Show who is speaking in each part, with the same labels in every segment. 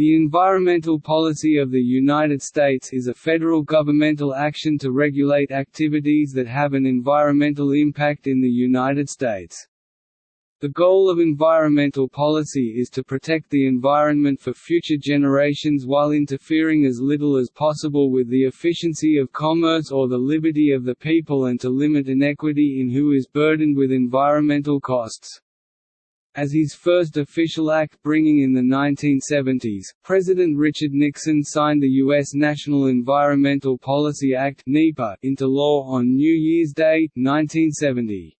Speaker 1: The environmental policy of the United States is a federal governmental action to regulate activities that have an environmental impact in the United States. The goal of environmental policy is to protect the environment for future generations while interfering as little as possible with the efficiency of commerce or the liberty of the people and to limit inequity in who is burdened with environmental costs. As his first official act bringing in the 1970s, President Richard Nixon signed the U.S. National Environmental Policy Act into law on New Year's Day, 1970.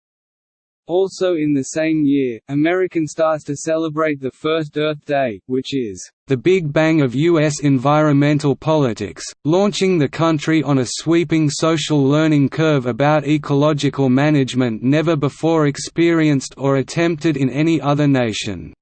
Speaker 1: Also in the same year, American starts to celebrate the first Earth Day, which is the Big Bang of U.S. environmental politics, launching the country on a sweeping social learning curve about ecological management never before experienced or attempted in any other nation.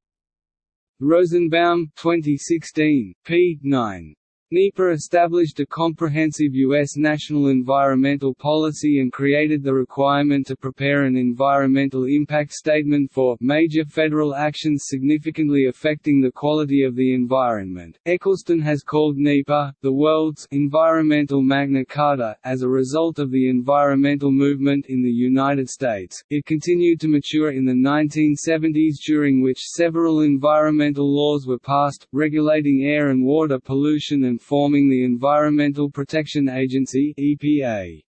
Speaker 1: Rosenbaum 2016, p. 9. NEPA established a comprehensive U.S. national environmental policy and created the requirement to prepare an environmental impact statement for major federal actions significantly affecting the quality of the environment. Eccleston has called NEPA, the world's environmental Magna Carta. As a result of the environmental movement in the United States, it continued to mature in the 1970s during which several environmental laws were passed, regulating air and water pollution and forming the Environmental Protection Agency (EPA).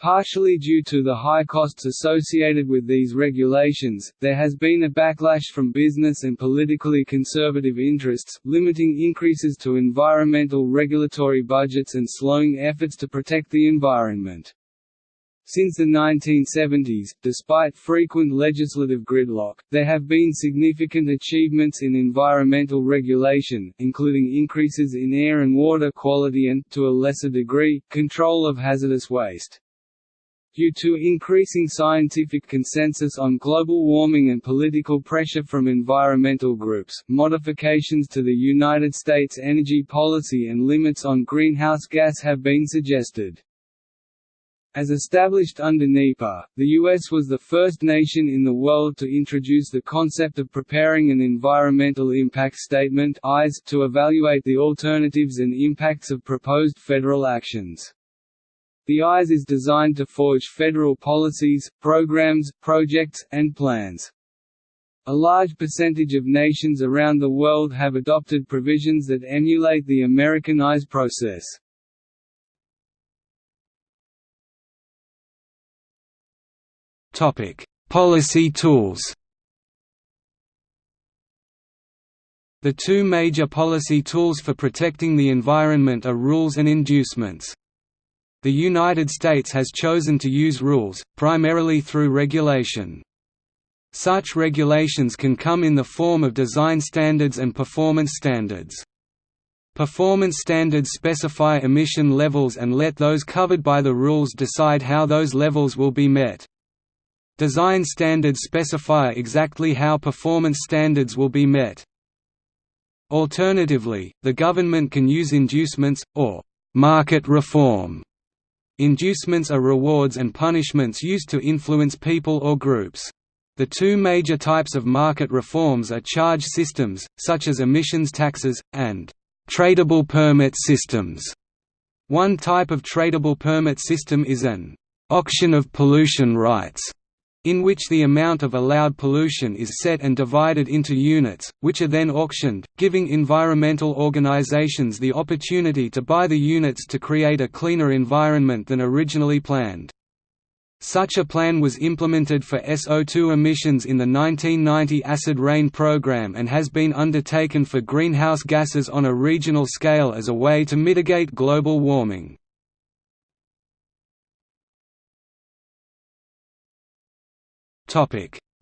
Speaker 1: Partially due to the high costs associated with these regulations, there has been a backlash from business and politically conservative interests, limiting increases to environmental regulatory budgets and slowing efforts to protect the environment. Since the 1970s, despite frequent legislative gridlock, there have been significant achievements in environmental regulation, including increases in air and water quality and, to a lesser degree, control of hazardous waste. Due to increasing scientific consensus on global warming and political pressure from environmental groups, modifications to the United States energy policy and limits on greenhouse gas have been suggested. As established under NEPA, the U.S. was the first nation in the world to introduce the concept of preparing an Environmental Impact Statement to evaluate the alternatives and impacts of proposed federal actions. The EIS is designed to forge federal policies, programs, projects, and plans. A large percentage of nations around the world have adopted provisions that emulate the American process.
Speaker 2: Topic: Policy tools. The two major policy tools for protecting the environment are rules and inducements. The United States has chosen to use rules, primarily through regulation. Such regulations can come in the form of design standards and performance standards. Performance standards specify emission levels and let those covered by the rules decide how those levels will be met. Design standards specify exactly how performance standards will be met. Alternatively, the government can use inducements, or market reform. Inducements are rewards and punishments used to influence people or groups. The two major types of market reforms are charge systems, such as emissions taxes, and tradable permit systems. One type of tradable permit system is an auction of pollution rights in which the amount of allowed pollution is set and divided into units, which are then auctioned, giving environmental organizations the opportunity to buy the units to create a cleaner environment than originally planned. Such a plan was implemented for SO2 emissions in the 1990 Acid Rain program and has been undertaken for greenhouse gases on a regional scale as a way to mitigate global warming.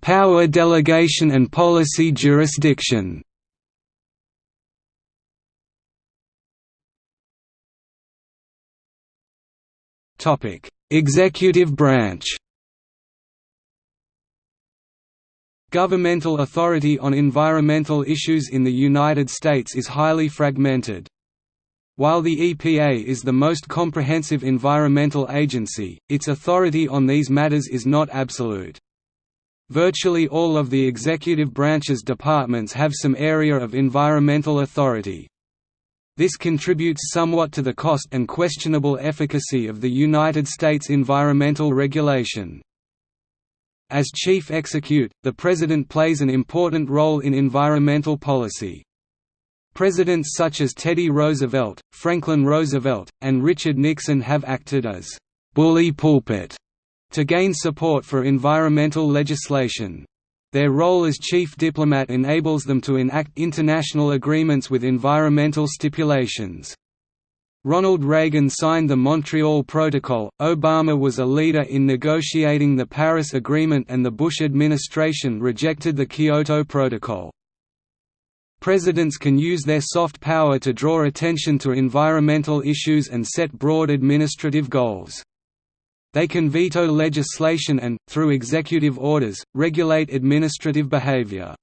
Speaker 2: Power delegation and policy jurisdiction. Topic: Executive branch. Governmental authority on environmental issues in the United States is highly fragmented. While the EPA is the most comprehensive environmental agency, its authority on these matters is not absolute. Virtually all of the executive branch's departments have some area of environmental authority. This contributes somewhat to the cost and questionable efficacy of the United States environmental regulation. As chief execute, the President plays an important role in environmental policy. Presidents such as Teddy Roosevelt, Franklin Roosevelt, and Richard Nixon have acted as «bully pulpit» to gain support for environmental legislation. Their role as chief diplomat enables them to enact international agreements with environmental stipulations. Ronald Reagan signed the Montreal Protocol, Obama was a leader in negotiating the Paris Agreement and the Bush administration rejected the Kyoto Protocol. Presidents can use their soft power to draw attention to environmental issues and set broad administrative goals. They can veto legislation and, through executive orders, regulate administrative behavior.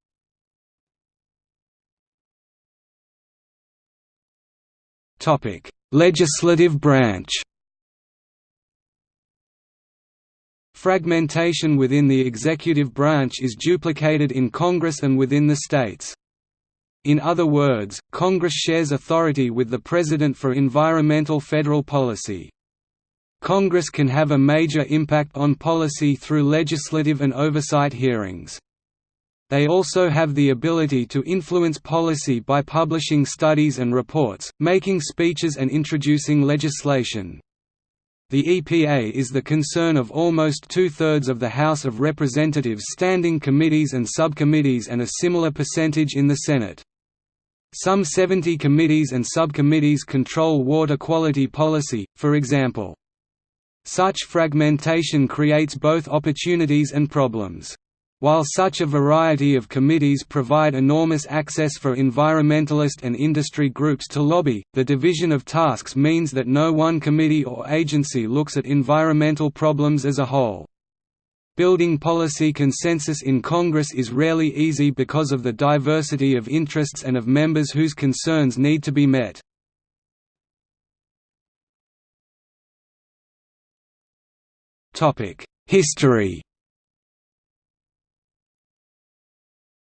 Speaker 2: Legislative branch Fragmentation within the executive branch is duplicated in Congress and within the states. In other words, Congress shares authority with the President for environmental federal policy. Congress can have a major impact on policy through legislative and oversight hearings. They also have the ability to influence policy by publishing studies and reports, making speeches and introducing legislation. The EPA is the concern of almost two-thirds of the House of Representatives standing committees and subcommittees and a similar percentage in the Senate. Some 70 committees and subcommittees control water quality policy, for example. Such fragmentation creates both opportunities and problems. While such a variety of committees provide enormous access for environmentalist and industry groups to lobby, the division of tasks means that no one committee or agency looks at environmental problems as a whole. Building policy consensus in Congress is rarely easy because of the diversity of interests and of members whose concerns need to be met. History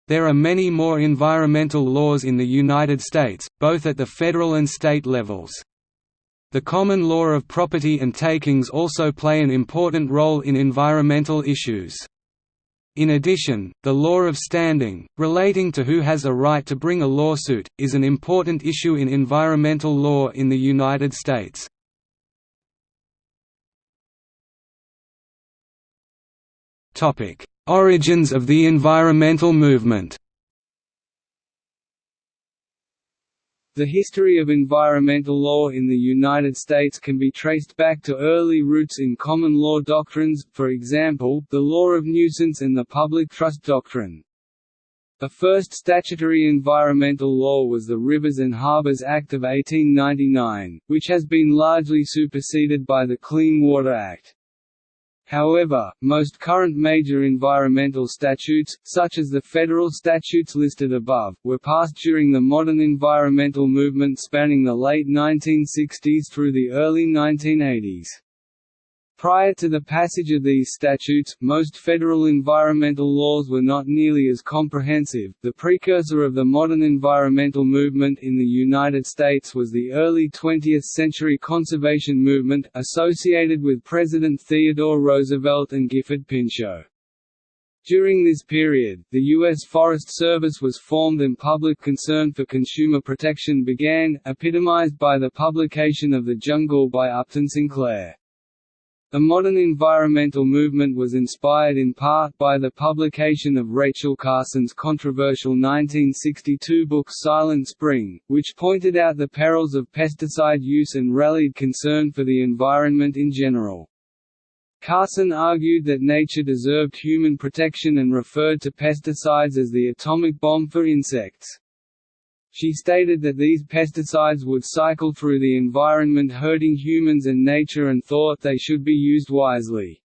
Speaker 2: There are many more environmental laws in the United States, both at the federal and state levels. The common law of property and takings also play an important role in environmental issues. In addition, the law of standing, relating to who has a right to bring a lawsuit, is an important issue in environmental law in the United States. Origins of the environmental movement
Speaker 1: The history of environmental law in the United States can be traced back to early roots in common law doctrines, for example, the law of nuisance and the public trust doctrine. The first statutory environmental law was the Rivers and Harbors Act of 1899, which has been largely superseded by the Clean Water Act. However, most current major environmental statutes, such as the federal statutes listed above, were passed during the modern environmental movement spanning the late 1960s through the early 1980s. Prior to the passage of these statutes, most federal environmental laws were not nearly as comprehensive. The precursor of the modern environmental movement in the United States was the early 20th century conservation movement, associated with President Theodore Roosevelt and Gifford Pinchot. During this period, the U.S. Forest Service was formed and public concern for consumer protection began, epitomized by the publication of The Jungle by Upton Sinclair. The modern environmental movement was inspired in part by the publication of Rachel Carson's controversial 1962 book Silent Spring, which pointed out the perils of pesticide use and rallied concern for the environment in general. Carson argued that nature deserved human protection and referred to pesticides as the atomic bomb for insects. She stated that these pesticides would cycle through the environment hurting humans and nature and thought they should be used wisely.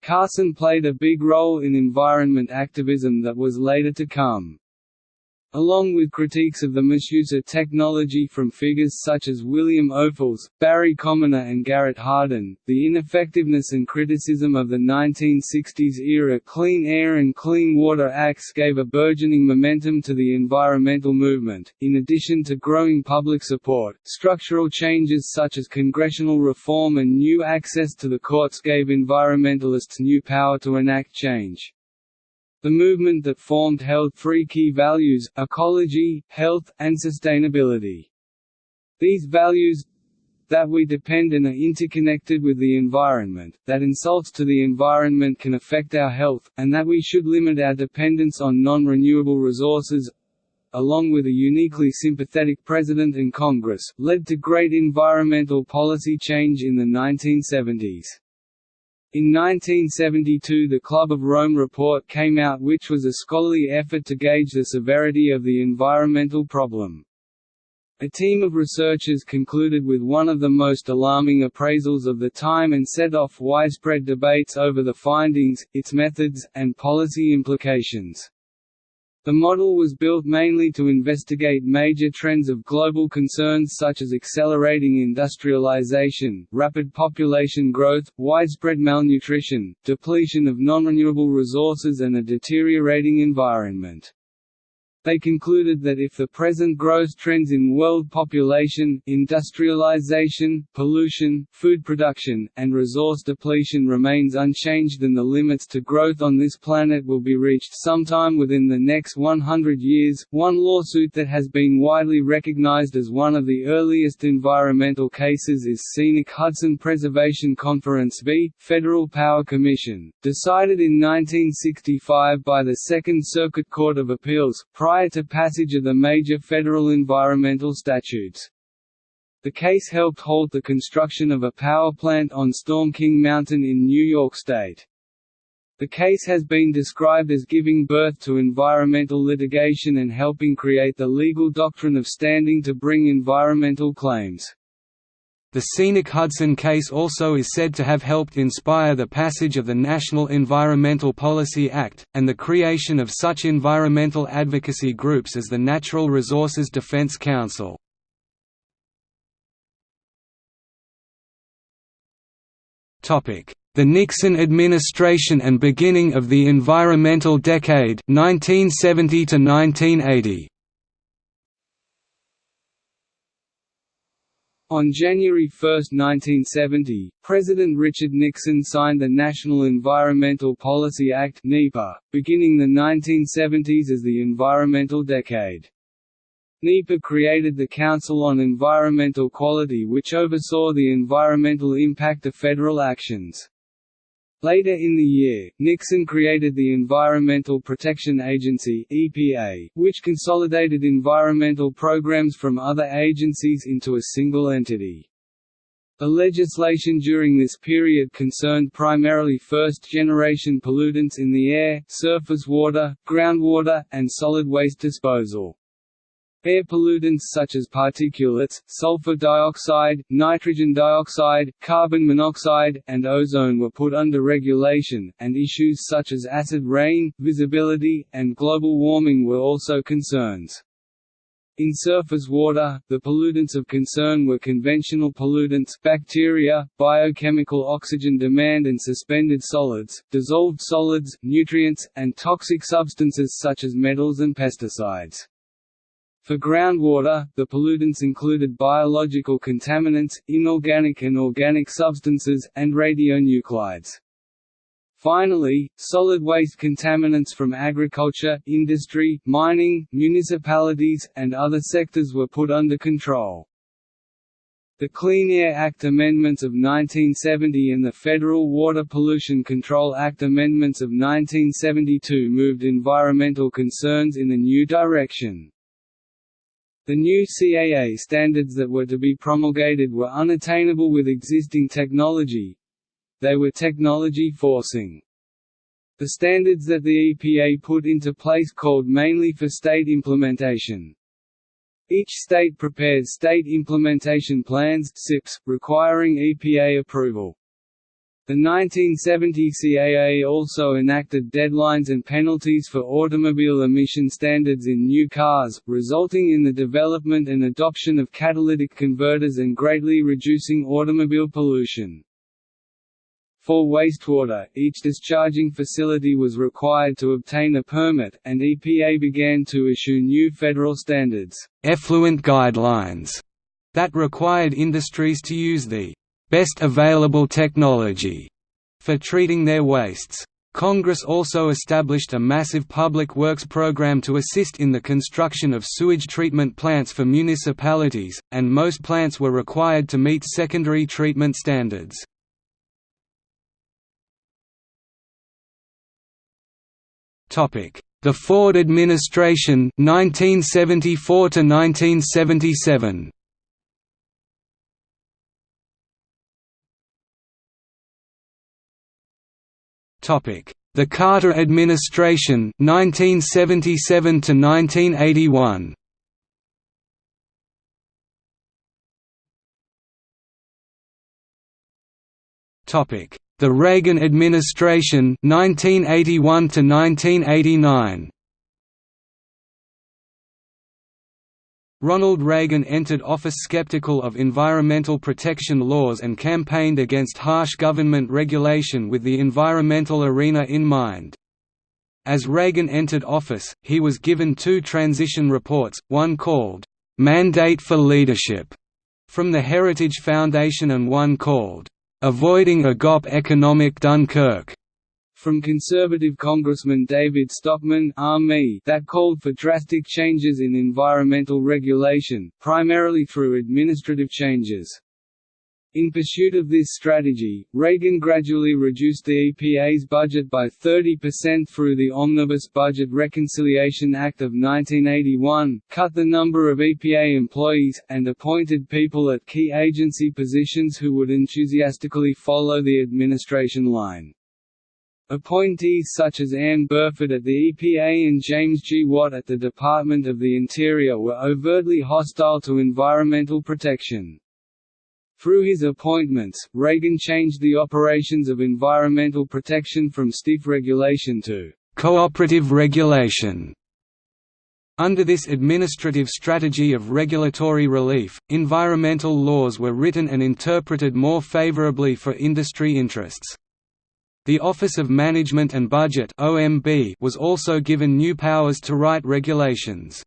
Speaker 1: Carson played a big role in environment activism that was later to come. Along with critiques of the misuse of technology from figures such as William Ophuls, Barry Commoner and Garrett Hardin, the ineffectiveness and criticism of the 1960s-era Clean Air and Clean Water Acts gave a burgeoning momentum to the environmental movement. In addition to growing public support, structural changes such as congressional reform and new access to the courts gave environmentalists new power to enact change. The movement that formed held three key values, ecology, health, and sustainability. These values that we depend and are interconnected with the environment, that insults to the environment can affect our health, and that we should limit our dependence on non-renewable resources along with a uniquely sympathetic President and Congress, led to great environmental policy change in the 1970s. In 1972 the Club of Rome report came out which was a scholarly effort to gauge the severity of the environmental problem. A team of researchers concluded with one of the most alarming appraisals of the time and set off widespread debates over the findings, its methods, and policy implications. The model was built mainly to investigate major trends of global concerns such as accelerating industrialization, rapid population growth, widespread malnutrition, depletion of non-renewable resources and a deteriorating environment. They concluded that if the present growth trends in world population, industrialization, pollution, food production, and resource depletion remains unchanged then the limits to growth on this planet will be reached sometime within the next 100 years. One lawsuit that has been widely recognized as one of the earliest environmental cases is Scenic Hudson Preservation Conference v. Federal Power Commission, decided in 1965 by the Second Circuit Court of Appeals, prior to passage of the major federal environmental statutes. The case helped halt the construction of a power plant on Storm King Mountain in New York State. The case has been described as giving birth to environmental litigation and helping create the legal doctrine of standing to bring environmental claims.
Speaker 2: The Scenic Hudson case also is said to have helped inspire the passage of the National Environmental Policy Act, and the creation of such environmental advocacy groups as the Natural Resources Defense Council. The Nixon administration and beginning of the environmental decade 1970 to 1980.
Speaker 1: On January 1, 1970, President Richard Nixon signed the National Environmental Policy Act (NEPA), beginning the 1970s as the environmental decade. NEPA created the Council on Environmental Quality which oversaw the environmental impact of federal actions. Later in the year, Nixon created the Environmental Protection Agency (EPA), which consolidated environmental programs from other agencies into a single entity. The legislation during this period concerned primarily first-generation pollutants in the air, surface water, groundwater, and solid waste disposal. Air pollutants such as particulates, sulfur dioxide, nitrogen dioxide, carbon monoxide, and ozone were put under regulation, and issues such as acid rain, visibility, and global warming were also concerns. In surface water, the pollutants of concern were conventional pollutants bacteria, biochemical oxygen demand and suspended solids, dissolved solids, nutrients, and toxic substances such as metals and pesticides. For groundwater, the pollutants included biological contaminants, inorganic and organic substances, and radionuclides. Finally, solid waste contaminants from agriculture, industry, mining, municipalities, and other sectors were put under control. The Clean Air Act amendments of 1970 and the Federal Water Pollution Control Act amendments of 1972 moved environmental concerns in a new direction. The new CAA standards that were to be promulgated were unattainable with existing technology. They were technology forcing. The standards that the EPA put into place called mainly for state implementation. Each state prepares state implementation plans SIPs, requiring EPA approval. The 1970 CAA also enacted deadlines and penalties for automobile emission standards in new cars, resulting in the development and adoption of catalytic converters and greatly reducing automobile pollution. For wastewater, each discharging facility was required to obtain a permit, and EPA began to issue new federal standards
Speaker 2: effluent guidelines that required industries to use the best available technology for treating their wastes. Congress also established a massive public works program to assist in the construction of sewage treatment plants for municipalities, and most plants were required to meet secondary treatment standards. The Ford administration 1974 to 1977 The Carter administration 1977 to 1981 Topic. The Reagan administration 1981 to 1989 Ronald Reagan entered office skeptical of environmental protection laws and campaigned against harsh government regulation with the environmental arena in mind. As Reagan entered office, he was given two transition reports, one called, "'Mandate for Leadership' from the Heritage Foundation and one called, "'Avoiding a GOP Economic Dunkirk'
Speaker 1: from conservative Congressman David Stockman that called for drastic changes in environmental regulation, primarily through administrative changes. In pursuit of this strategy, Reagan gradually reduced the EPA's budget by 30% through the Omnibus Budget Reconciliation Act of 1981, cut the number of EPA employees, and appointed people at key agency positions who would enthusiastically follow the administration line. Appointees such as Ann Burford at the EPA and James G. Watt at the Department of the Interior were overtly hostile to environmental protection. Through his appointments, Reagan changed the operations of environmental protection from stiff regulation to
Speaker 2: cooperative regulation. Under this administrative strategy of regulatory relief, environmental laws were written and interpreted more favorably for industry interests. The Office of Management and Budget was also given new powers to write regulations.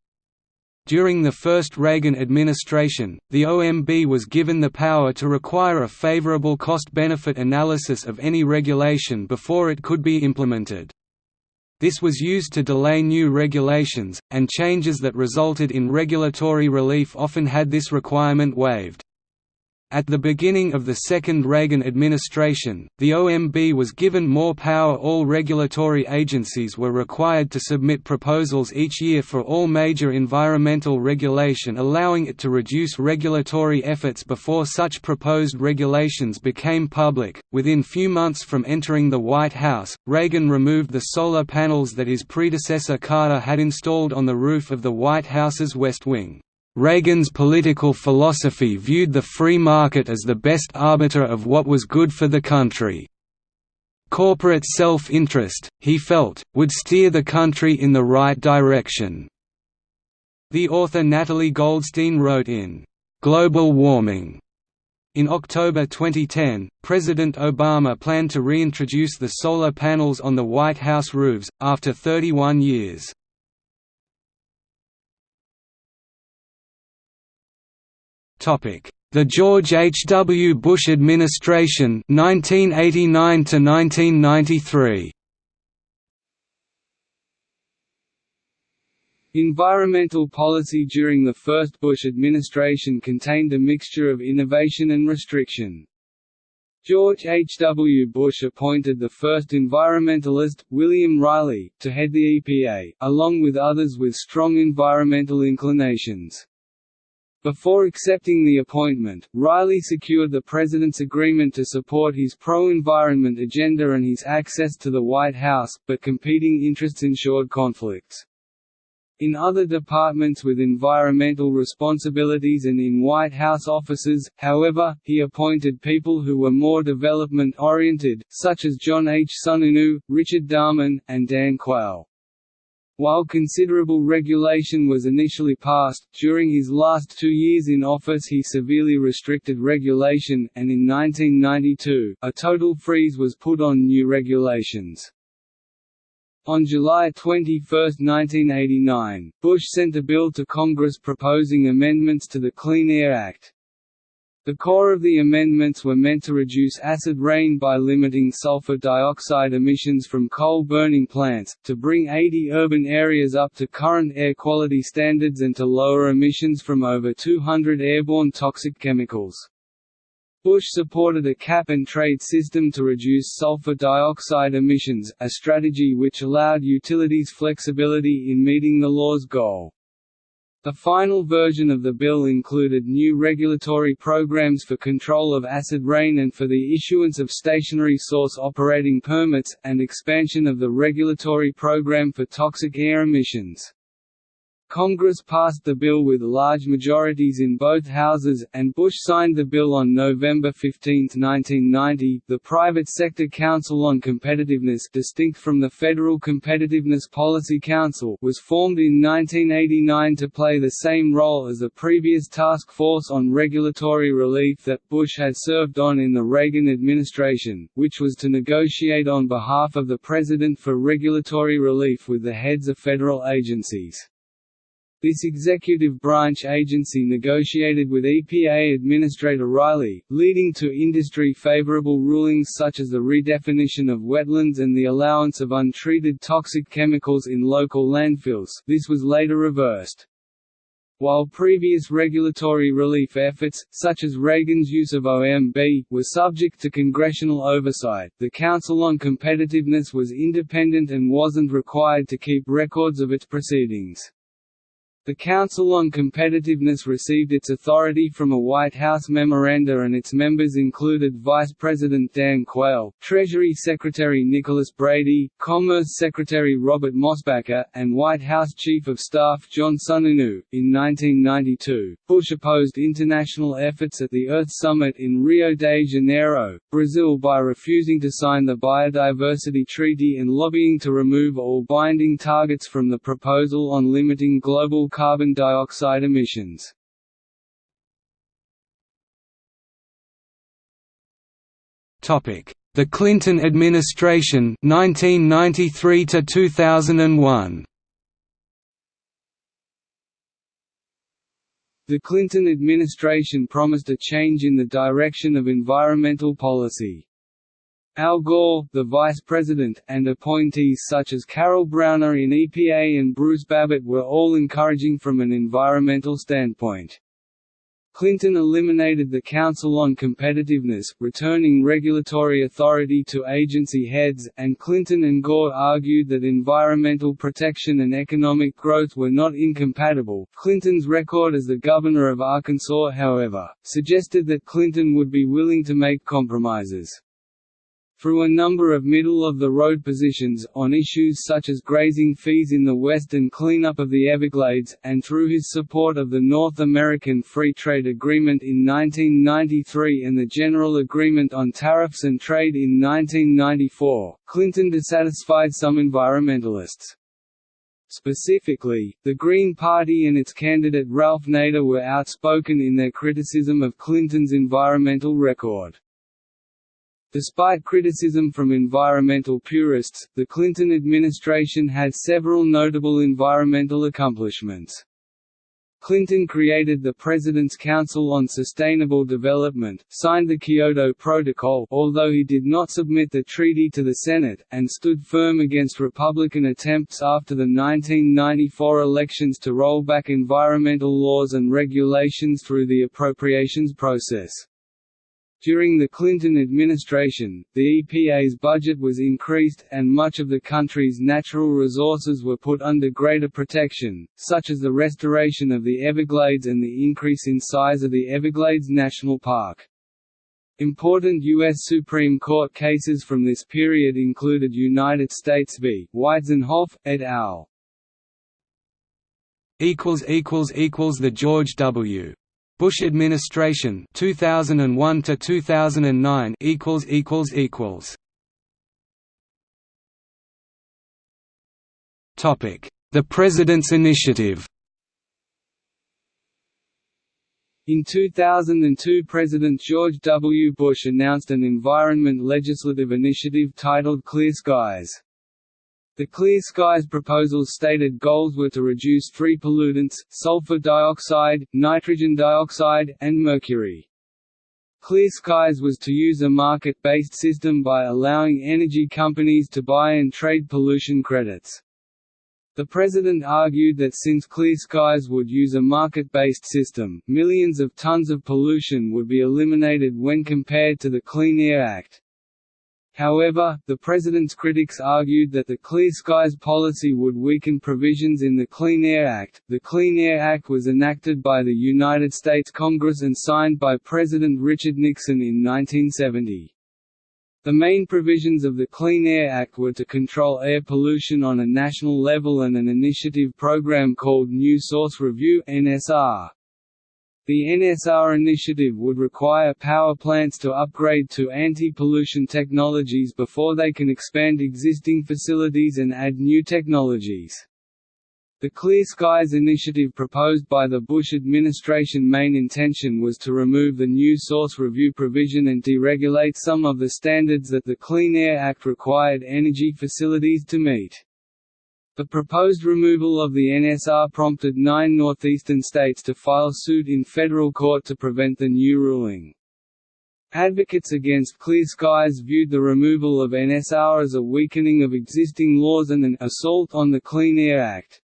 Speaker 2: During the first Reagan administration, the OMB was given the power to require a favorable cost-benefit analysis of any regulation before it could be implemented. This was used to delay new regulations, and changes that resulted in regulatory relief often had this requirement waived. At the beginning of the second Reagan administration, the OMB was given more power all regulatory agencies were required to submit proposals each year for all major environmental regulation allowing it to reduce regulatory efforts before such proposed regulations became public. Within few months from entering the White House, Reagan removed the solar panels that his predecessor Carter had installed on the roof of the White House's West Wing. Reagan's political philosophy viewed the free market as the best arbiter of what was good for the country. Corporate self-interest, he felt, would steer the country in the right direction. The author Natalie Goldstein wrote in Global Warming in October 2010, President Obama planned to reintroduce the solar panels on the White House roofs, after 31 years. The George H. W. Bush administration 1989 1993.
Speaker 1: Environmental policy during the first Bush administration contained a mixture of innovation and restriction. George H. W. Bush appointed the first environmentalist, William Reilly, to head the EPA, along with others with strong environmental inclinations. Before accepting the appointment, Reilly secured the president's agreement to support his pro-environment agenda and his access to the White House, but competing interests ensured conflicts. In other departments with environmental responsibilities and in White House offices, however, he appointed people who were more development-oriented, such as John H. Sununu, Richard Darman, and Dan Quayle. While considerable regulation was initially passed, during his last two years in office he severely restricted regulation, and in 1992, a total freeze was put on new regulations. On July 21, 1989, Bush sent a bill to Congress proposing amendments to the Clean Air Act. The core of the amendments were meant to reduce acid rain by limiting sulfur dioxide emissions from coal-burning plants, to bring 80 urban areas up to current air quality standards and to lower emissions from over 200 airborne toxic chemicals. Bush supported a cap-and-trade system to reduce sulfur dioxide emissions, a strategy which allowed utilities flexibility in meeting the law's goal. The final version of the bill included new regulatory programs for control of acid rain and for the issuance of stationary source operating permits, and expansion of the regulatory program for toxic air emissions. Congress passed the bill with large majorities in both houses, and Bush signed the bill on November 15, 1990. The Private Sector Council on Competitiveness, distinct from the Federal Competitiveness Policy Council, was formed in 1989 to play the same role as the previous task force on regulatory relief that Bush had served on in the Reagan administration, which was to negotiate on behalf of the President for regulatory relief with the heads of federal agencies. This executive branch agency negotiated with EPA Administrator Reilly, leading to industry-favorable rulings such as the redefinition of wetlands and the allowance of untreated toxic chemicals in local landfills this was later reversed. While previous regulatory relief efforts, such as Reagan's use of OMB, were subject to congressional oversight, the Council on Competitiveness was independent and wasn't required to keep records of its proceedings. The Council on Competitiveness received its authority from a White House memoranda and its members included Vice President Dan Quayle, Treasury Secretary Nicholas Brady, Commerce Secretary Robert Mosbacher, and White House Chief of Staff John Sununu. In 1992, Bush opposed international efforts at the Earth Summit in Rio de Janeiro, Brazil by refusing to sign the Biodiversity Treaty and lobbying to remove all binding targets from the proposal on limiting global carbon dioxide emissions.
Speaker 2: The Clinton administration 1993 to 2001
Speaker 1: The Clinton administration promised a change in the direction of environmental policy. Al Gore, the vice president, and appointees such as Carol Browner in EPA and Bruce Babbitt were all encouraging from an environmental standpoint. Clinton eliminated the Council on Competitiveness, returning regulatory authority to agency heads, and Clinton and Gore argued that environmental protection and economic growth were not incompatible. Clinton's record as the governor of Arkansas, however, suggested that Clinton would be willing to make compromises. Through a number of middle-of-the-road positions, on issues such as grazing fees in the West and cleanup of the Everglades, and through his support of the North American Free Trade Agreement in 1993 and the General Agreement on Tariffs and Trade in 1994, Clinton dissatisfied some environmentalists. Specifically, the Green Party and its candidate Ralph Nader were outspoken in their criticism of Clinton's environmental record. Despite criticism from environmental purists, the Clinton administration had several notable environmental accomplishments. Clinton created the President's Council on Sustainable Development, signed the Kyoto Protocol although he did not submit the treaty to the Senate, and stood firm against Republican attempts after the 1994 elections to roll back environmental laws and regulations through the appropriations process. During the Clinton administration, the EPA's budget was increased, and much of the country's natural resources were put under greater protection, such as the restoration of the Everglades and the increase in size of the Everglades National Park. Important U.S. Supreme Court cases from this period included United States v. Weitzenhoff, et al.
Speaker 2: the George W. Bush administration 2001 to 2009 equals equals equals Topic The President's Initiative
Speaker 1: In 2002 President George W. Bush announced an environment legislative initiative titled Clear Skies. The Clear Skies proposal's stated goals were to reduce three pollutants, sulfur dioxide, nitrogen dioxide, and mercury. Clear Skies was to use a market-based system by allowing energy companies to buy and trade pollution credits. The President argued that since Clear Skies would use a market-based system, millions of tons of pollution would be eliminated when compared to the Clean Air Act. However, the President's critics argued that the Clear Skies policy would weaken provisions in the Clean Air Act. The Clean Air Act was enacted by the United States Congress and signed by President Richard Nixon in 1970. The main provisions of the Clean Air Act were to control air pollution on a national level and an initiative program called New Source Review NSR. The NSR initiative would require power plants to upgrade to anti-pollution technologies before they can expand existing facilities and add new technologies. The Clear Skies initiative proposed by the Bush administration main intention was to remove the new source review provision and deregulate some of the standards that the Clean Air Act required energy facilities to meet. The proposed removal of the NSR prompted nine northeastern states to file suit in federal court to prevent the new ruling. Advocates against Clear Skies viewed the removal of NSR as a weakening of existing laws and an assault on the Clean Air Act.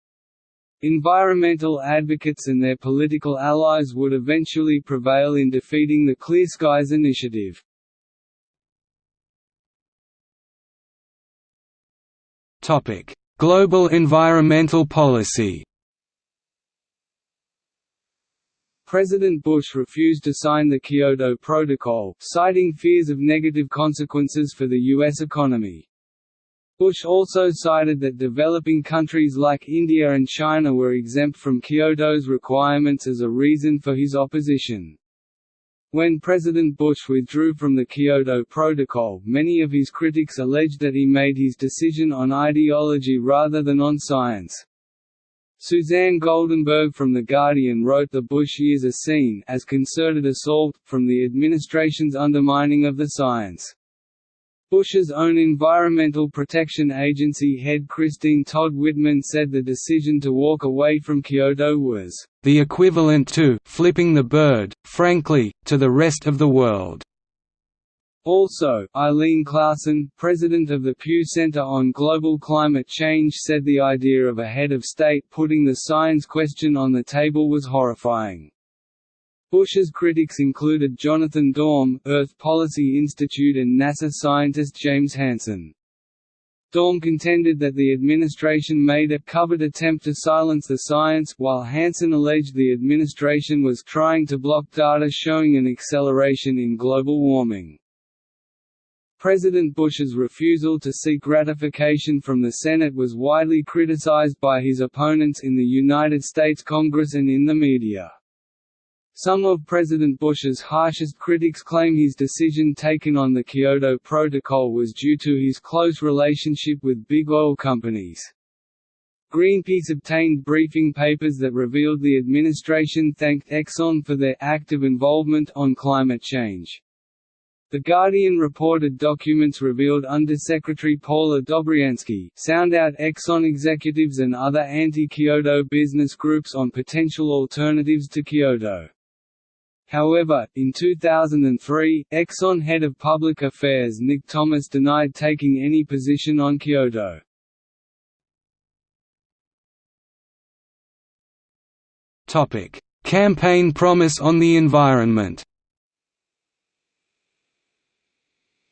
Speaker 1: Environmental advocates and their political allies would eventually prevail in defeating the Clear Skies initiative.
Speaker 2: Topic: Global environmental policy
Speaker 1: President Bush refused to sign the Kyoto Protocol, citing fears of negative consequences for the U.S. economy. Bush also cited that developing countries like India and China were exempt from Kyoto's requirements as a reason for his opposition. When President Bush withdrew from the Kyoto Protocol, many of his critics alleged that he made his decision on ideology rather than on science. Suzanne Goldenberg from The Guardian wrote the Bush years are seen as concerted assault, from the administration's undermining of the science. Bush's own Environmental Protection Agency head Christine Todd Whitman said the decision to walk away from Kyoto was
Speaker 2: the equivalent to flipping the bird, frankly, to the rest of the world.
Speaker 1: Also, Eileen Claussen, president of the Pew Center on Global Climate Change said the idea of a head of state putting the science question on the table was horrifying. Bush's critics included Jonathan Dorn, Earth Policy Institute and NASA scientist James Hansen. Dorn contended that the administration made a covert attempt to silence the science, while Hansen alleged the administration was trying to block data showing an acceleration in global warming. President Bush's refusal to seek ratification from the Senate was widely criticized by his opponents in the United States Congress and in the media. Some of President Bush's harshest critics claim his decision taken on the Kyoto Protocol was due to his close relationship with big oil companies. Greenpeace obtained briefing papers that revealed the administration thanked Exxon for their active involvement on climate change. The Guardian reported documents revealed Undersecretary Paula Dobriansky sound out Exxon executives and other anti-Kyoto business groups on potential alternatives to Kyoto. However, in 2003, Exxon head of public affairs Nick Thomas denied taking any position on Kyoto.
Speaker 2: Campaign promise on the environment.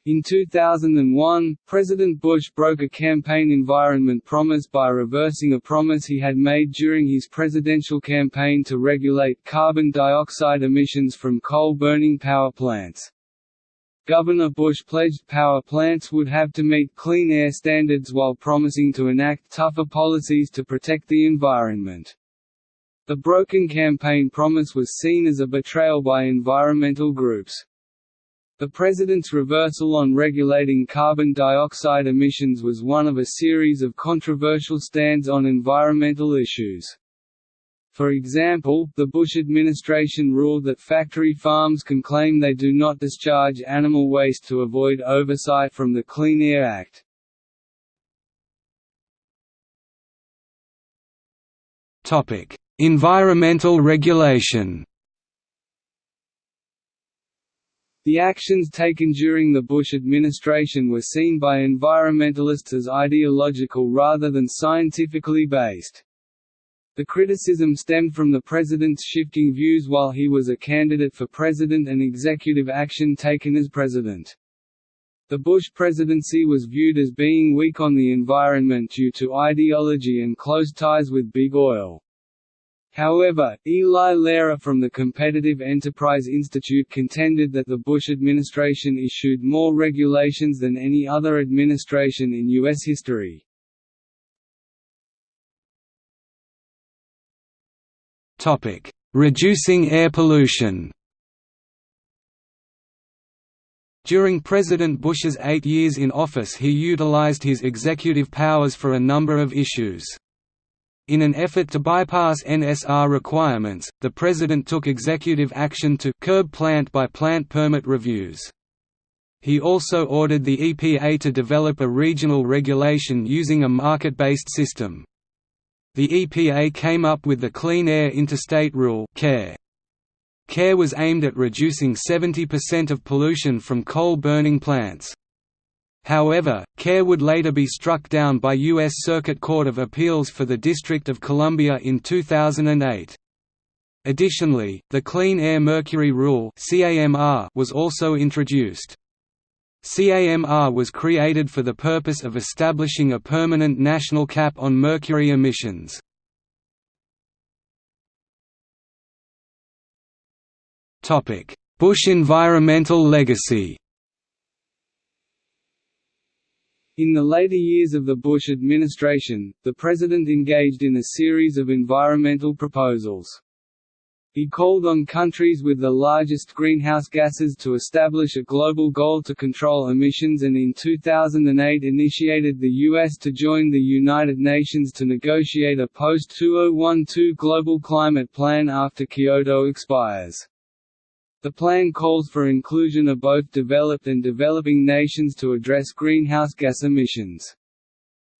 Speaker 1: In 2001, President Bush broke a campaign environment promise by reversing a promise he had made during his presidential campaign to regulate carbon dioxide emissions from coal-burning power plants. Governor Bush pledged power plants would have to meet clean air standards while promising to enact tougher policies to protect the environment. The broken campaign promise was seen as a betrayal by environmental groups. The President's reversal on regulating carbon dioxide emissions was one of a series of controversial stands on environmental issues. For example, the Bush administration ruled that factory farms can claim they do not discharge animal waste to avoid oversight from the Clean Air Act.
Speaker 2: Environmental regulation
Speaker 1: The actions taken during the Bush administration were seen by environmentalists as ideological rather than scientifically based. The criticism stemmed from the president's shifting views while he was a candidate for president and executive action taken as president. The Bush presidency was viewed as being weak on the environment due to ideology and close ties with Big Oil. However, Eli Lehrer from the Competitive Enterprise Institute contended that the Bush administration issued more regulations than any other administration in U.S. history.
Speaker 2: Reducing air pollution During President Bush's eight years in office he utilized his executive powers for a number of issues. In an effort to bypass NSR requirements, the President took executive action to curb plant-by-plant -plant permit reviews. He also ordered the EPA to develop a regional regulation using a market-based system. The EPA came up with the Clean Air Interstate Rule CAIR. CAIR was aimed at reducing 70% of pollution from coal-burning plants. However, CAIR would later be struck down by U.S. Circuit Court of Appeals for the District of Columbia in 2008. Additionally, the Clean Air Mercury Rule was also introduced. CAMR was created for the purpose of establishing a permanent national cap on mercury emissions. Bush environmental legacy
Speaker 1: In the later years of the Bush administration, the president engaged in a series of environmental proposals. He called on countries with the largest greenhouse gases to establish a global goal to control emissions and in 2008 initiated the U.S. to join the United Nations to negotiate a post-2012 global climate plan after Kyoto expires. The plan calls for inclusion of both developed and developing nations to address greenhouse gas emissions.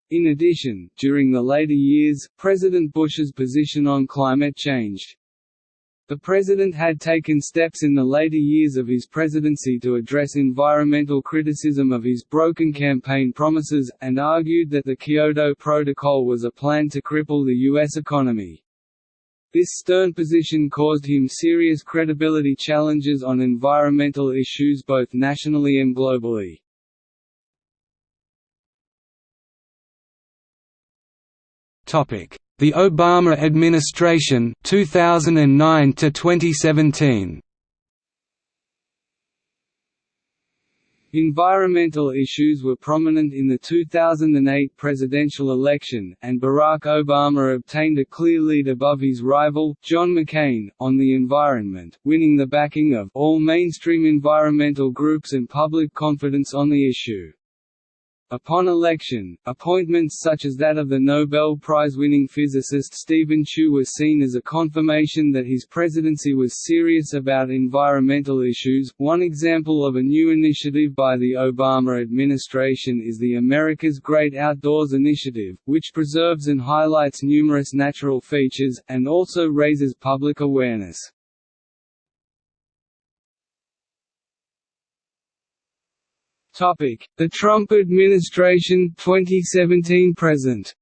Speaker 1: In addition, during the later years, President Bush's position on climate changed. The president had taken steps in the later years of his presidency to address environmental criticism of his broken campaign promises, and argued that the Kyoto Protocol was a plan to cripple the U.S. economy. This stern position caused him serious credibility challenges on environmental issues both nationally and globally.
Speaker 2: The Obama administration 2009 to 2017
Speaker 1: Environmental issues were prominent in the 2008 presidential election, and Barack Obama obtained a clear lead above his rival, John McCain, on the environment, winning the backing of all mainstream environmental groups and public confidence on the issue. Upon election, appointments such as that of the Nobel Prize-winning physicist Steven Chu were seen as a confirmation that his presidency was serious about environmental issues. One example of a new initiative by the Obama administration is the America's Great Outdoors Initiative, which preserves and highlights numerous natural features, and also raises public awareness. The Trump administration 2017 present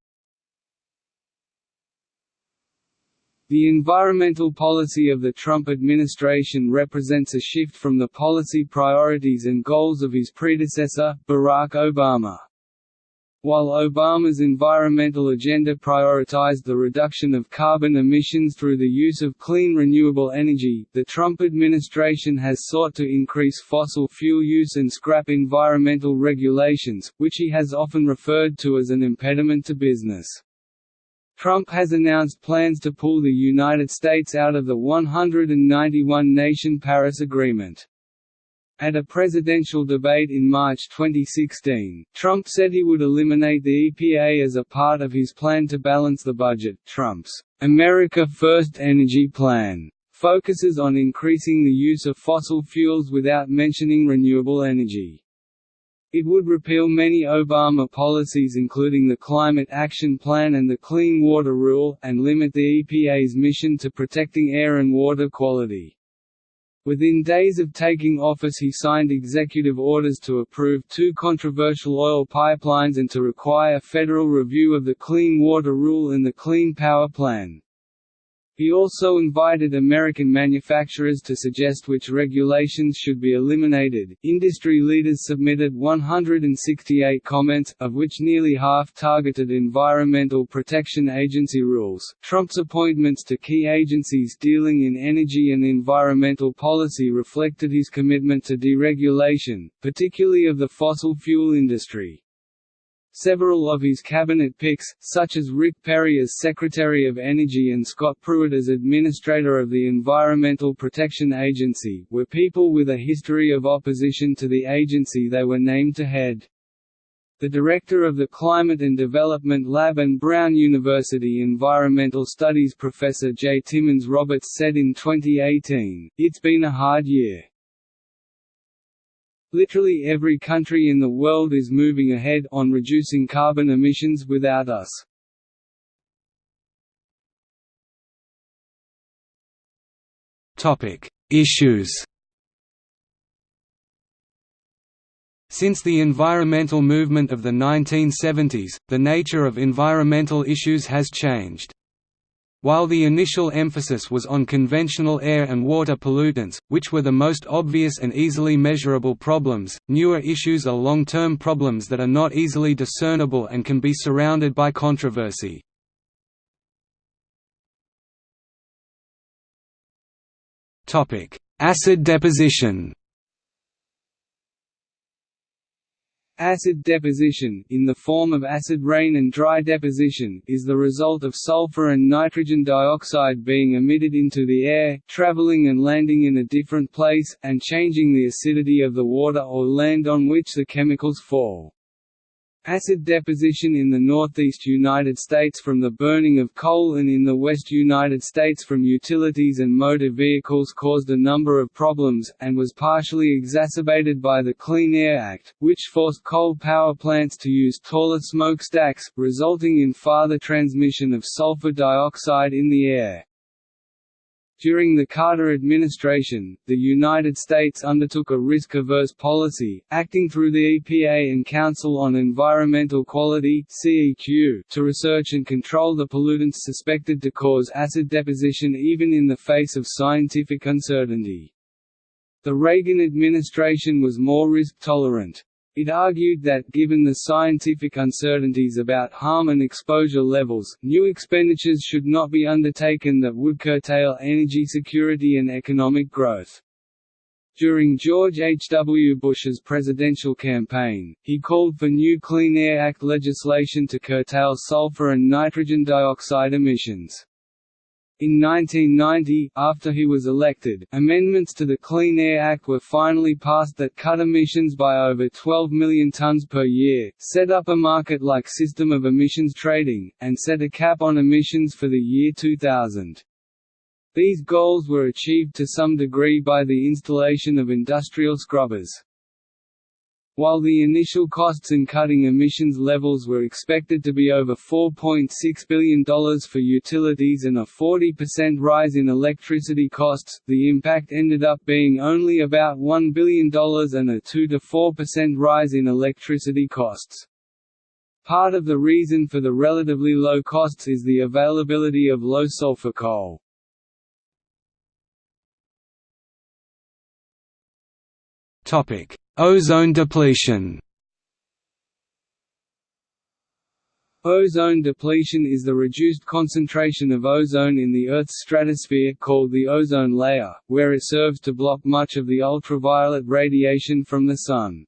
Speaker 1: The environmental policy of the Trump administration represents a shift from the policy priorities and goals of his predecessor, Barack Obama. While Obama's environmental agenda prioritized the reduction of carbon emissions through the use of clean renewable energy, the Trump administration has sought to increase fossil fuel use and scrap environmental regulations, which he has often referred to as an impediment to business. Trump has announced plans to pull the United States out of the 191-nation Paris Agreement. At a presidential debate in March 2016, Trump said he would eliminate the EPA as a part of his plan to balance the budget. Trump's America First Energy Plan focuses on increasing the use of fossil fuels without mentioning renewable energy. It would repeal many Obama policies including the Climate Action Plan and the Clean Water Rule, and limit the EPA's mission to protecting air and water quality. Within days of taking office he signed executive orders to approve two controversial oil pipelines and to require federal review of the Clean Water Rule and the Clean Power Plan. He also invited American manufacturers to suggest which regulations should be eliminated. Industry leaders submitted 168 comments, of which nearly half targeted Environmental Protection Agency rules. Trump's appointments to key agencies dealing in energy and environmental policy reflected his commitment to deregulation, particularly of the fossil fuel industry. Several of his cabinet picks, such as Rick Perry as Secretary of Energy and Scott Pruitt as Administrator of the Environmental Protection Agency, were people with a history of opposition to the agency they were named to head. The director of the Climate and Development Lab and Brown University Environmental Studies professor J. Timmons Roberts said in 2018, It's been a hard year. Literally every country in the world is moving ahead on reducing carbon emissions without us.
Speaker 2: Topic: Issues. Since the environmental movement of the 1970s, the nature of environmental issues has changed. While the initial emphasis was on conventional air and water pollutants, which were the most obvious and easily measurable problems, newer issues are long-term problems that are not easily discernible and can be surrounded by controversy. Acid deposition
Speaker 1: Acid deposition, in the form of acid rain and dry deposition, is the result of sulfur and nitrogen dioxide being emitted into the air, traveling and landing in a different place, and changing the acidity of the water or land on which the chemicals fall. Acid deposition in the northeast United States from the burning of coal and in the west United States from utilities and motor vehicles caused a number of problems, and was partially exacerbated by the Clean Air Act, which forced coal power plants to use taller smokestacks, resulting in farther transmission of sulfur dioxide in the air. During the Carter administration, the United States undertook a risk-averse policy, acting through the EPA and Council on Environmental Quality to research and control the pollutants suspected to cause acid deposition even in the face of scientific uncertainty. The Reagan administration was more risk-tolerant. It argued that, given the scientific uncertainties about harm and exposure levels, new expenditures should not be undertaken that would curtail energy security and economic growth. During George H. W. Bush's presidential campaign, he called for new Clean Air Act legislation to curtail sulfur and nitrogen dioxide emissions. In 1990, after he was elected, amendments to the Clean Air Act were finally passed that cut emissions by over 12 million tons per year, set up a market-like system of emissions trading, and set a cap on emissions for the year 2000. These goals were achieved to some degree by the installation of industrial scrubbers. While the initial costs in cutting emissions levels were expected to be over $4.6 billion for utilities and a 40% rise in electricity costs, the impact ended up being only about $1 billion and a 2–4% rise in electricity costs. Part of the reason for the relatively low costs is the availability of low-sulfur coal.
Speaker 2: Topic Ozone depletion
Speaker 1: Ozone depletion is the reduced concentration of ozone in the Earth's stratosphere called the ozone layer, where it serves to block much of the ultraviolet radiation from the Sun.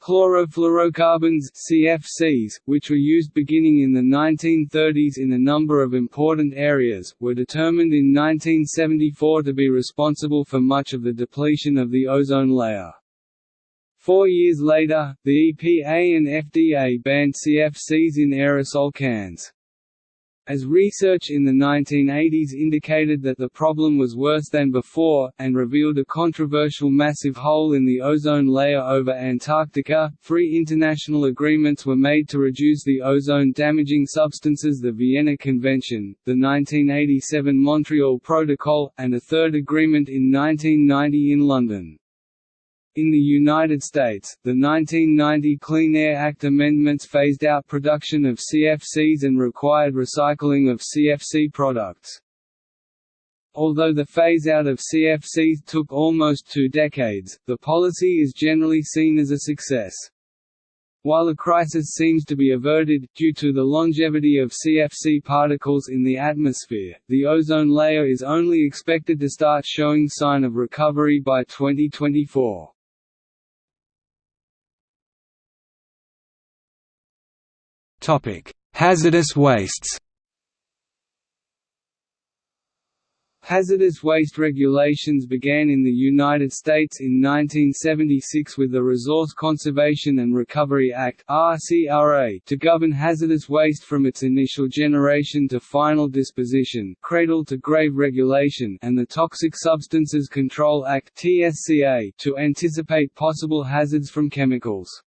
Speaker 1: Chlorofluorocarbons CFCs, which were used beginning in the 1930s in a number of important areas, were determined in 1974 to be responsible for much of the depletion of the ozone layer. Four years later, the EPA and FDA banned CFCs in aerosol cans. As research in the 1980s indicated that the problem was worse than before, and revealed a controversial massive hole in the ozone layer over Antarctica, three international agreements were made to reduce the ozone-damaging substances the Vienna Convention, the 1987 Montreal Protocol, and a third agreement in 1990 in London. In the United States, the 1990 Clean Air Act amendments phased out production of CFCs and required recycling of CFC products. Although the phase-out of CFCs took almost two decades, the policy is generally seen as a success. While the crisis seems to be averted, due to the longevity of CFC particles in the atmosphere, the ozone layer is only expected to start showing sign of recovery by 2024.
Speaker 2: Hazardous wastes.
Speaker 1: Hazardous waste regulations began in the United States in 1976 with the Resource Conservation and Recovery Act to govern hazardous waste from its initial generation to final disposition cradle-to-grave regulation and the Toxic Substances Control Act to anticipate possible hazards from chemicals.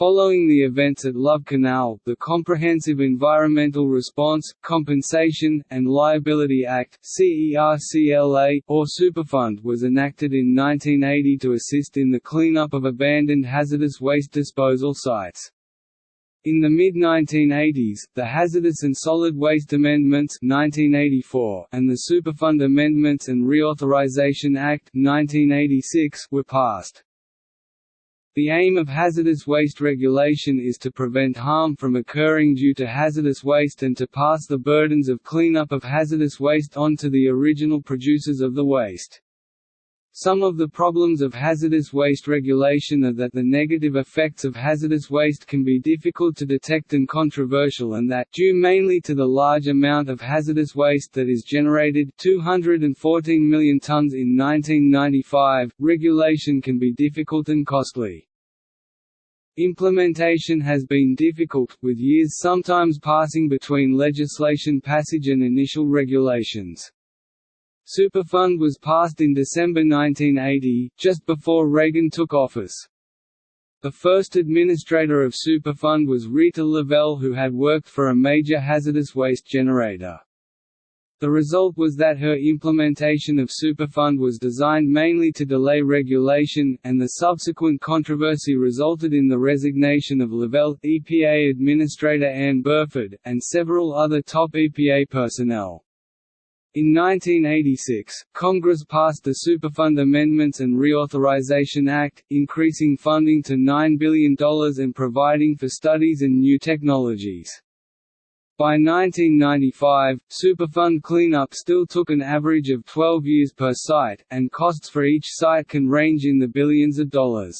Speaker 1: Following the events at Love Canal, the Comprehensive Environmental Response, Compensation, and Liability Act CERCLA, or Superfund was enacted in 1980 to assist in the cleanup of abandoned hazardous waste disposal sites. In the mid-1980s, the Hazardous and Solid Waste Amendments 1984 and the Superfund Amendments and Reauthorization Act 1986 were passed. The aim of hazardous waste regulation is to prevent harm from occurring due to hazardous waste and to pass the burdens of cleanup of hazardous waste on to the original producers of the waste. Some of the problems of hazardous waste regulation are that the negative effects of hazardous waste can be difficult to detect and controversial and that due mainly to the large amount of hazardous waste that is generated 214 million tons in 1995, regulation can be difficult and costly. Implementation has been difficult, with years sometimes passing between legislation passage and initial regulations. Superfund was passed in December 1980, just before Reagan took office. The first administrator of Superfund was Rita Lavelle who had worked for a major hazardous waste generator. The result was that her implementation of Superfund was designed mainly to delay regulation, and the subsequent controversy resulted in the resignation of Lavelle, EPA Administrator Ann Burford, and several other top EPA personnel. In 1986, Congress passed the Superfund Amendments and Reauthorization Act, increasing funding to $9 billion and providing for studies in new technologies. By 1995, Superfund cleanup still took an average of 12 years per site, and costs for each site can range in the billions of dollars.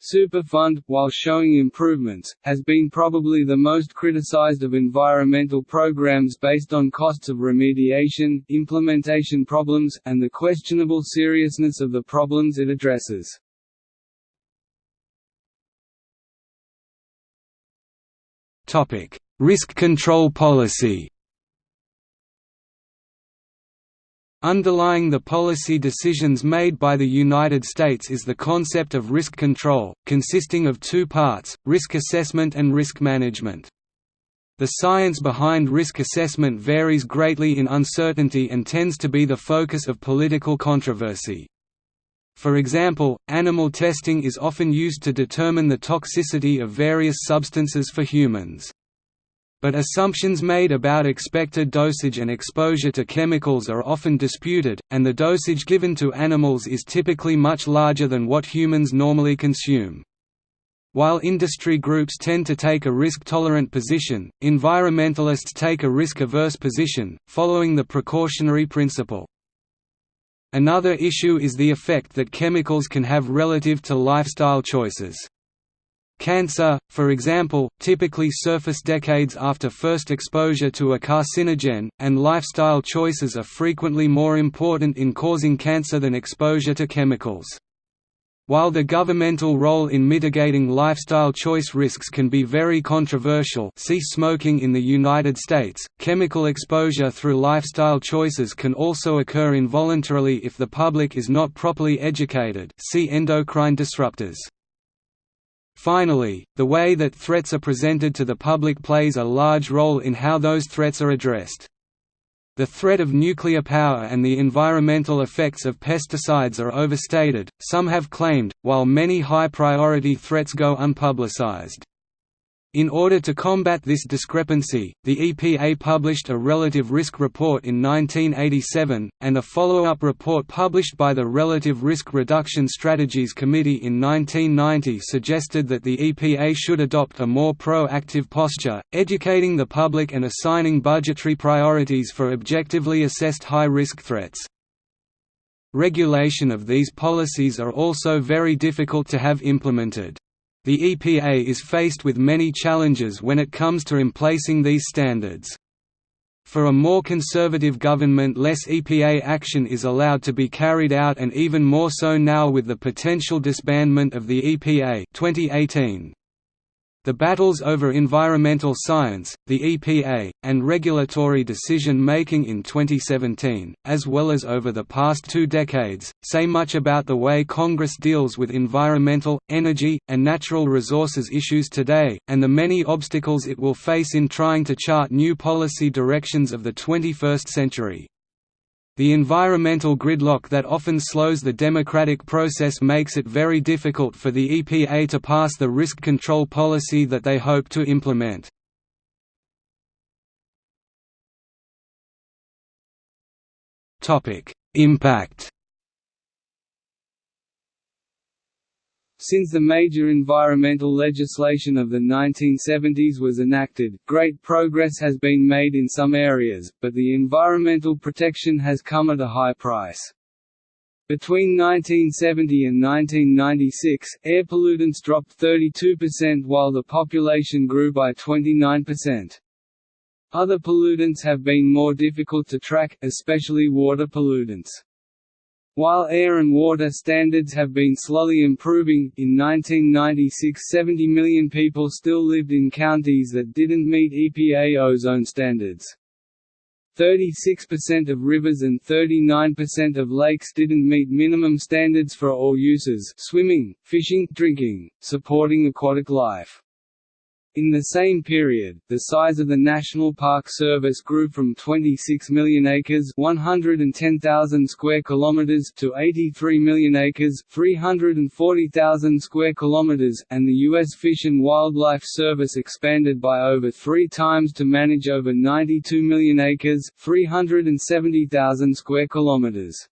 Speaker 1: Superfund, while showing improvements, has been probably the most criticized of environmental programs based on costs of remediation, implementation problems, and the questionable seriousness of the problems it addresses.
Speaker 2: Risk control policy Underlying the policy decisions made by the United States is the concept of risk control, consisting of two parts, risk assessment and risk management. The science behind risk assessment varies greatly in uncertainty and tends to be the focus of political controversy. For example, animal testing is often used to determine the toxicity of various substances for humans. But assumptions made about expected dosage and exposure to chemicals are often disputed, and the dosage given to animals is typically much larger than what humans normally consume. While industry groups tend to take a risk-tolerant position, environmentalists take a risk-averse position, following the precautionary principle. Another issue is the effect that chemicals can have relative to lifestyle choices. Cancer, for example, typically surface decades after first exposure to a carcinogen, and lifestyle choices are frequently more important in causing cancer than exposure to chemicals. While the governmental role in mitigating lifestyle choice risks can be very controversial see smoking in the United States, chemical exposure through lifestyle choices can also occur involuntarily if the public is not properly educated see endocrine disruptors. Finally, the way that threats are presented to the public plays a large role in how those threats are addressed. The threat of nuclear power and the environmental effects of pesticides are overstated, some have claimed, while many high-priority threats go unpublicized. In order to combat this discrepancy, the EPA published a Relative Risk Report in 1987, and a follow-up report published by the Relative Risk Reduction Strategies Committee in 1990 suggested that the EPA should adopt a more proactive posture, educating the public and assigning budgetary priorities for objectively assessed high-risk threats. Regulation of these policies are also very difficult to have implemented. The EPA is faced with many challenges when it comes to emplacing these standards. For a more conservative government less EPA action is allowed to be carried out and even more so now with the potential disbandment of the EPA 2018. The battles over environmental science, the EPA, and regulatory decision-making in 2017, as well as over the past two decades, say much about the way Congress deals with environmental, energy, and natural resources issues today, and the many obstacles it will face in trying to chart new policy directions of the 21st century. The environmental gridlock that often slows the democratic process makes it very difficult for the EPA to pass the risk control policy that they hope to implement. Impact
Speaker 1: Since the major environmental legislation of the 1970s was enacted, great progress has been made in some areas, but the environmental protection has come at a high price. Between 1970 and 1996, air pollutants dropped 32% while the population grew by 29%. Other pollutants have been more difficult to track, especially water pollutants. While air and water standards have been slowly improving, in 1996 70 million people still lived in counties that didn't meet EPA ozone standards. 36% of rivers and 39% of lakes didn't meet minimum standards for all uses swimming, fishing, drinking, supporting aquatic life. In the same period, the size of the National Park Service grew from 26 million acres (110,000 square kilometers) to 83 million acres (340,000 square kilometers), and the U.S. Fish and Wildlife Service expanded by over three times to manage over 92 million acres (370,000 square kilometers).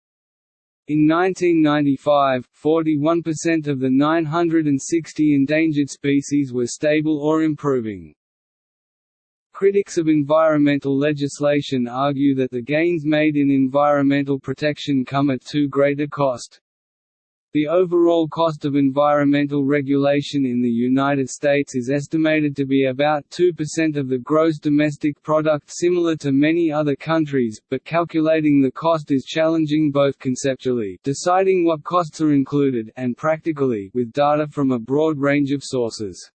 Speaker 1: In 1995, 41% of the 960 endangered species were stable or improving. Critics of environmental legislation argue that the gains made in environmental protection come at too great a cost. The overall cost of environmental regulation in the United States is estimated to be about 2% of the gross domestic product similar to many other countries, but calculating the cost is challenging both conceptually deciding what costs are included and practically with data from a broad range of sources.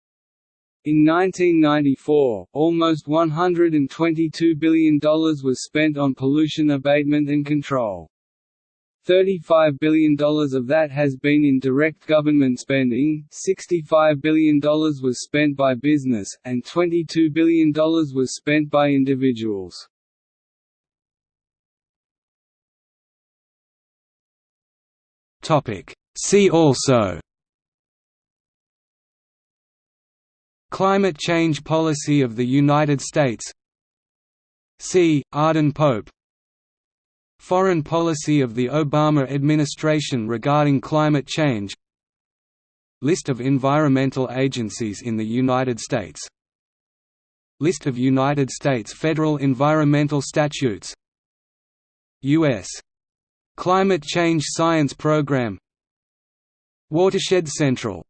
Speaker 1: In 1994, almost $122 billion was spent on pollution abatement and control. $35 billion of that has been in direct government spending, $65 billion was spent by business, and $22 billion was spent by individuals.
Speaker 2: See also Climate change policy of the United States C. Arden Pope Foreign policy of the Obama administration regarding climate change. List of environmental agencies in the United States. List of United States federal environmental statutes. U.S. Climate Change Science Program. Watershed Central